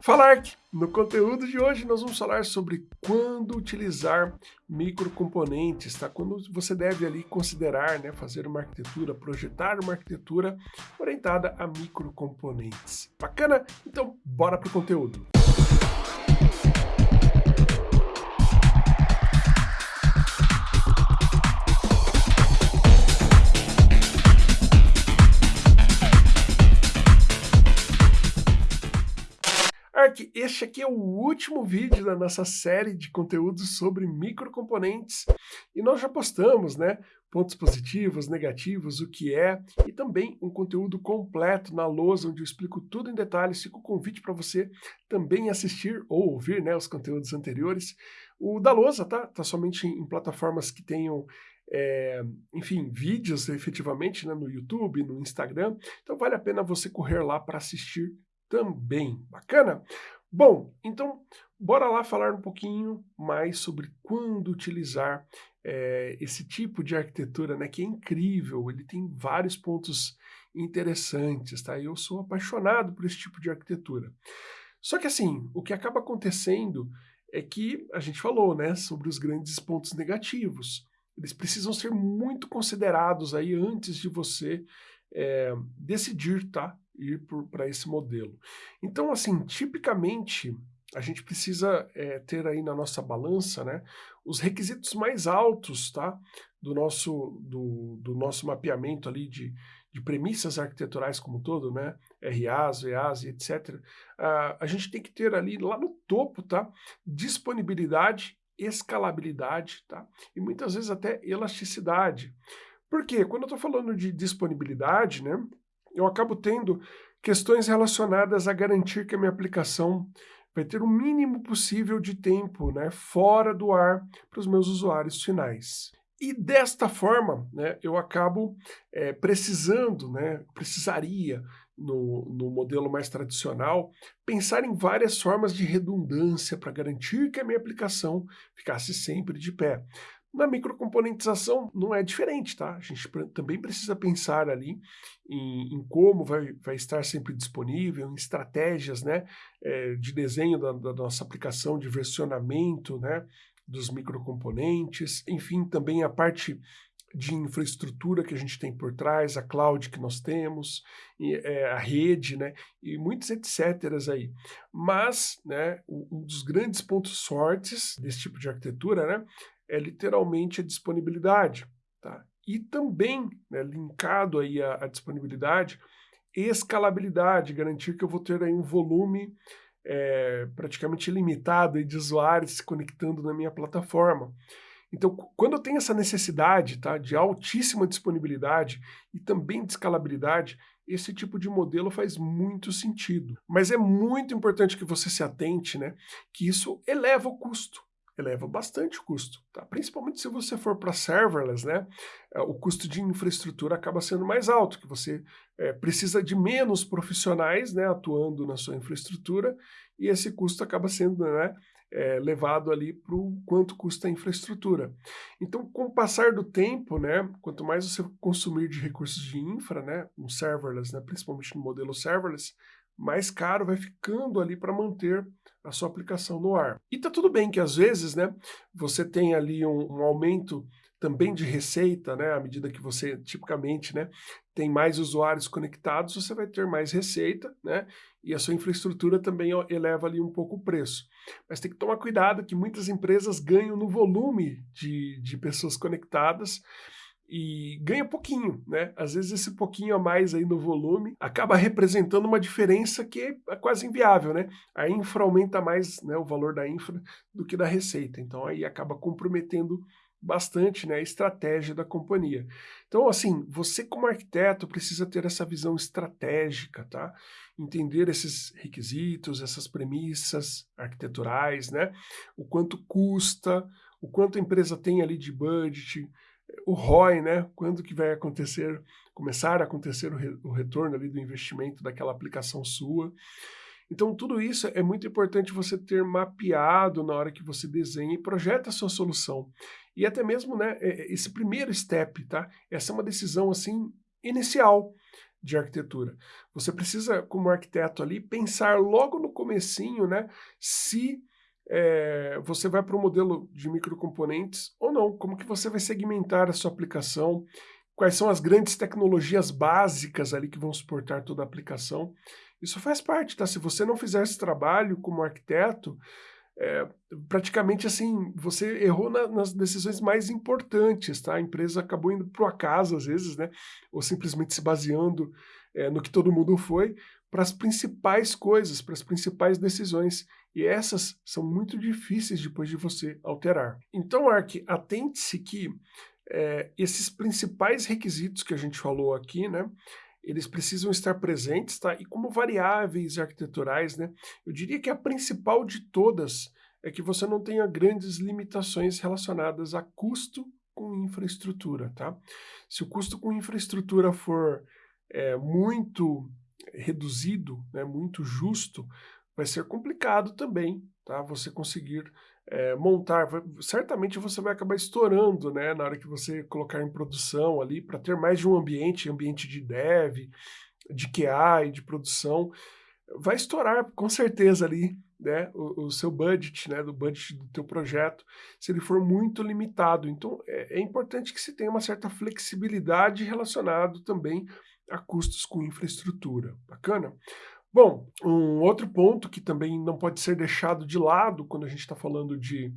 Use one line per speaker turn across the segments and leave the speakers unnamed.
Falark! No conteúdo de hoje nós vamos falar sobre quando utilizar microcomponentes, tá? Quando você deve ali considerar, né, fazer uma arquitetura, projetar uma arquitetura orientada a microcomponentes. Bacana? Então bora pro conteúdo. Ark, este aqui é o último vídeo da nossa série de conteúdos sobre microcomponentes e nós já postamos, né, pontos positivos, negativos, o que é e também um conteúdo completo na lousa onde eu explico tudo em detalhes. Fica o convite para você também assistir ou ouvir, né, os conteúdos anteriores. O da lousa, tá? Tá somente em plataformas que tenham é, enfim, vídeos efetivamente né, no YouTube, no Instagram. Então vale a pena você correr lá para assistir também. Bacana? Bom, então bora lá falar um pouquinho mais sobre quando utilizar é, esse tipo de arquitetura, né, que é incrível, ele tem vários pontos interessantes, tá? Eu sou apaixonado por esse tipo de arquitetura. Só que assim, o que acaba acontecendo é que a gente falou, né, sobre os grandes pontos negativos. Eles precisam ser muito considerados aí antes de você é, decidir, tá? Ir para esse modelo. Então, assim, tipicamente, a gente precisa é, ter aí na nossa balança, né, os requisitos mais altos, tá, do nosso, do, do nosso mapeamento ali de, de premissas arquiteturais como um todo, né, RAs, VAs etc. Uh, a gente tem que ter ali lá no topo, tá, disponibilidade, escalabilidade, tá, e muitas vezes até elasticidade. Por quê? Quando eu estou falando de disponibilidade, né, eu acabo tendo questões relacionadas a garantir que a minha aplicação vai ter o mínimo possível de tempo né, fora do ar para os meus usuários finais. E desta forma, né, eu acabo é, precisando, né, precisaria, no, no modelo mais tradicional, pensar em várias formas de redundância para garantir que a minha aplicação ficasse sempre de pé. Na microcomponentização não é diferente, tá? A gente também precisa pensar ali em, em como vai, vai, estar sempre disponível, em estratégias né, é, de desenho da, da, nossa aplicação, de versionamento né, dos microcomponentes, enfim, também a parte de infraestrutura que a gente tem por trás, a cloud que nós temos, e, é, a rede, né, e muitos etc. aí. Mas, né, um dos grandes pontos fortes desse tipo de arquitetura, né, é literalmente a disponibilidade. Tá? E também, né, linkado aí à, disponibilidade, escalabilidade, garantir que eu vou ter aí um volume é, praticamente ilimitado de usuários se conectando na minha plataforma. Então, quando eu tenho essa necessidade tá, de altíssima disponibilidade e também de escalabilidade, esse tipo de modelo faz muito sentido. Mas é muito importante que você se atente né, que isso eleva o custo eleva bastante o custo, tá? principalmente se você for para serverless, né? É, o custo de infraestrutura acaba sendo mais alto, que você é, precisa de menos profissionais né, atuando na sua infraestrutura e esse custo acaba sendo né, é, levado ali para o quanto custa a infraestrutura. Então, com o passar do tempo, né, quanto mais você consumir de recursos de infra, né, no serverless, né, principalmente no modelo serverless, mais caro vai ficando ali para manter a sua aplicação no ar. E tá tudo bem que às vezes, né, você tem ali um, um aumento também de receita, né, à medida que você tipicamente, né, tem mais usuários conectados, você vai ter mais receita, né, e a sua infraestrutura também eleva ali um pouco o preço. Mas tem que tomar cuidado que muitas empresas ganham no volume de, de pessoas conectadas, e ganha pouquinho, né? Às vezes esse pouquinho a mais aí no volume acaba representando uma diferença que é quase inviável, né? A infra aumenta mais né, o valor da infra do que da receita, então aí acaba comprometendo bastante né, a estratégia da companhia. Então, assim, você como arquiteto precisa ter essa visão estratégica, tá? Entender esses requisitos, essas premissas arquiteturais, né? O quanto custa, o quanto a empresa tem ali de budget, o ROI, né? Quando que vai acontecer, começar a acontecer o, re, o retorno ali do investimento daquela aplicação sua. Então, tudo isso é muito importante você ter mapeado na hora que você desenha e projeta a sua solução. E até mesmo, né, esse primeiro step, tá? Essa é uma decisão, assim, inicial. de arquitetura. Você precisa, como arquiteto ali, pensar logo no comecinho, né, se é, você vai para o modelo de microcomponentes ou não, como que você vai segmentar a sua aplicação, quais são as grandes tecnologias básicas ali que vão suportar toda a aplicação. Isso faz parte, tá? Se você não fizer esse trabalho como arquiteto, é, praticamente assim, você errou na, nas decisões mais importantes, tá? A empresa acabou indo para o acaso às vezes, né? Ou simplesmente se baseando é, no que todo mundo foi, para as principais coisas, para as principais decisões. E essas são muito difíceis depois de você alterar. Então, Ark, atente-se que é, esses principais requisitos que a gente falou aqui, né? Eles precisam estar presentes, tá? E como variáveis arquiteturais, né? Eu diria que a principal de todas é que você não tenha grandes limitações relacionadas a custo com infraestrutura, tá? Se o custo com infraestrutura for é, muito reduzido, né, muito justo, vai ser complicado também, tá? Você conseguir é, montar, certamente você vai acabar estourando, né, na hora que você colocar em produção ali, para ter mais de um ambiente, ambiente de dev, de QA e de produção, vai estourar com certeza ali, né, o, o, seu budget, né, do budget do teu projeto, se ele for muito limitado. Então, é, é importante que se tenha uma certa flexibilidade relacionado também a custos com infraestrutura. Bacana? Bom, um outro ponto que também não pode ser deixado de lado quando a gente está falando de,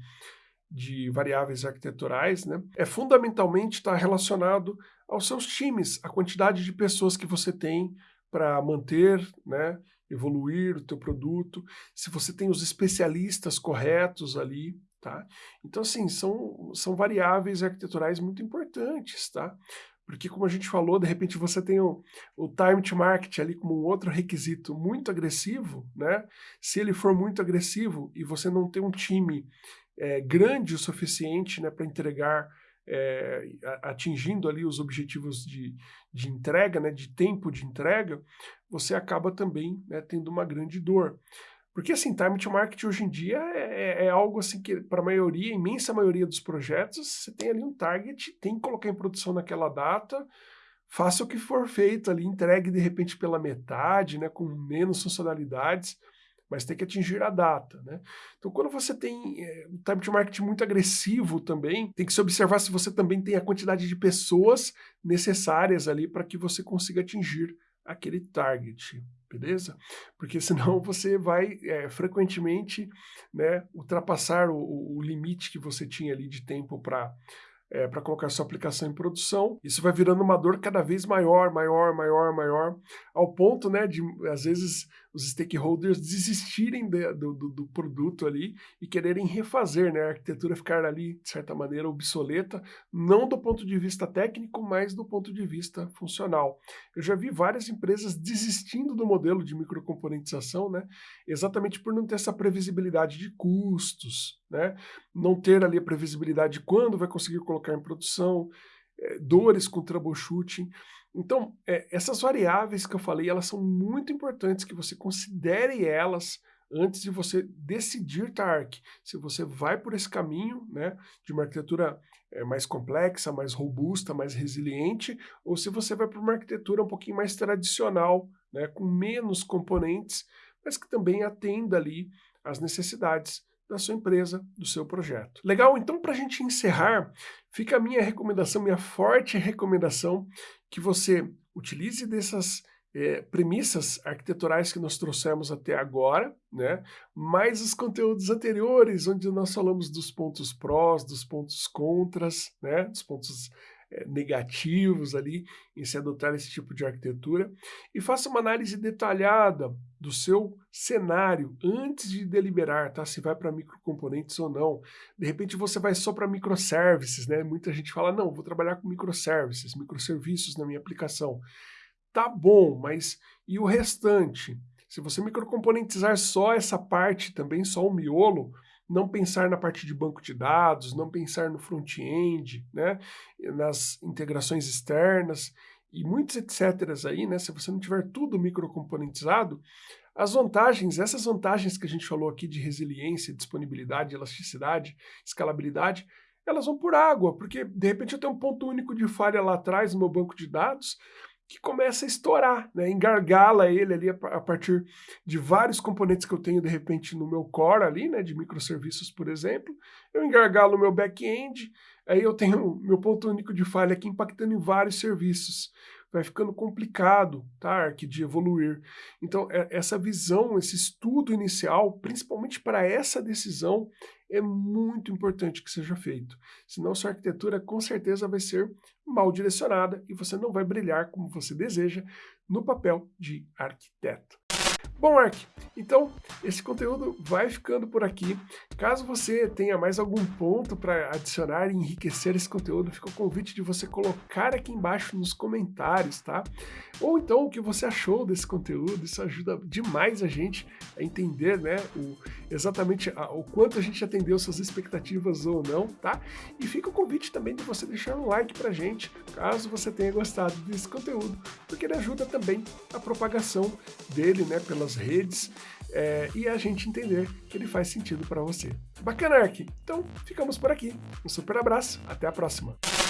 de variáveis arquiteturais, né, é fundamentalmente estar tá relacionado aos seus times, a quantidade de pessoas que você tem para manter, né, evoluir o teu produto, se você tem os especialistas corretos ali, tá? Então, assim, são, são variáveis arquiteturais muito importantes, tá? Porque, como a gente falou, de repente você tem o, o time to market ali como um outro requisito muito agressivo, né? Se ele for muito agressivo e você não tem um time é, grande o suficiente né, para entregar, é, atingindo ali os objetivos de, de entrega, né, de tempo de entrega, você acaba também né, tendo uma grande dor. Porque, assim, time to market hoje em dia é, é, é algo assim que, para a maioria, imensa maioria dos projetos, você tem ali um target, tem que colocar em produção naquela data, faça o que for feito ali, entregue de repente pela metade, né, com menos funcionalidades, mas tem que atingir a data, né? Então, quando você tem é, um time to market muito agressivo também, tem que se observar se você também tem a quantidade de pessoas necessárias ali para que você consiga atingir aquele target beleza? Porque senão você vai é, frequentemente né, ultrapassar o, o, limite que você tinha ali de tempo para é, para colocar sua aplicação em produção. Isso vai virando uma dor cada vez maior, maior, maior, maior, ao ponto, né, de às vezes os stakeholders desistirem de, do, do, do, produto ali e quererem refazer, né, a arquitetura ficar ali, de certa maneira, obsoleta, não do ponto de vista técnico, mas do ponto de vista funcional. Eu já vi várias empresas desistindo do modelo de microcomponentização, né, exatamente por não ter essa previsibilidade de custos, né, não ter ali a previsibilidade de quando vai conseguir colocar em produção, dores com troubleshooting. Então, é, essas variáveis que eu falei, elas são muito importantes que você considere elas antes de você decidir TARC. Se você vai por esse caminho né, de uma arquitetura é, mais complexa, mais robusta, mais resiliente, ou se você vai para uma arquitetura um pouquinho mais tradicional, né, com menos componentes, mas que também atenda ali às necessidades da sua empresa, do seu projeto. Legal? Então, para a gente encerrar, fica a minha recomendação, minha forte recomendação, que você utilize dessas é, premissas arquiteturais que nós trouxemos até agora, né? mais os conteúdos anteriores, onde nós falamos dos pontos prós, dos pontos contras, né? dos pontos negativos ali em se adotar esse tipo de arquitetura e faça uma análise detalhada do seu cenário antes de deliberar, tá? Se vai para microcomponentes ou não. De repente você vai só para microservices, né? Muita gente fala, não, vou trabalhar com microservices, microserviços na minha aplicação. Tá bom, mas e o restante? Se você microcomponentizar só essa parte também, só o miolo, não pensar na parte de banco de dados, não pensar no front-end, né, nas integrações externas e muitos etc. aí, né, se você não tiver tudo microcomponentizado, as vantagens, essas vantagens que a gente falou aqui de resiliência, disponibilidade, elasticidade, escalabilidade, elas vão por água, porque de repente eu tenho um ponto único de falha lá atrás no meu banco de dados, que começa a estourar, né? engargala ele ali a partir de vários componentes que eu tenho de repente no meu core ali, né, de microserviços, por exemplo, eu engargalo o meu back-end, aí eu tenho meu ponto único de falha aqui impactando em vários serviços vai ficando complicado, tá, Ark, de evoluir. Então, é, essa visão, esse estudo inicial, principalmente para essa decisão, é muito importante que seja feito. Senão, sua arquitetura com certeza vai ser mal direcionada e você não vai brilhar como você deseja no papel de arquiteto. Bom, Ark, então esse conteúdo vai ficando por aqui. Caso você tenha mais algum ponto para adicionar e enriquecer esse conteúdo, fica o convite de você colocar aqui embaixo nos comentários, tá? Ou então o que você achou desse conteúdo, isso ajuda demais a gente a entender, né, o, exatamente a, o quanto a gente atendeu suas expectativas ou não, tá? E fica o convite também de você deixar um like pra gente, caso você tenha gostado desse conteúdo, porque ele ajuda também a propagação dele, né, pelas suas redes é, e a gente entender que ele faz sentido para você. Bacana, Ark? Então, ficamos por aqui. Um super abraço, até a próxima.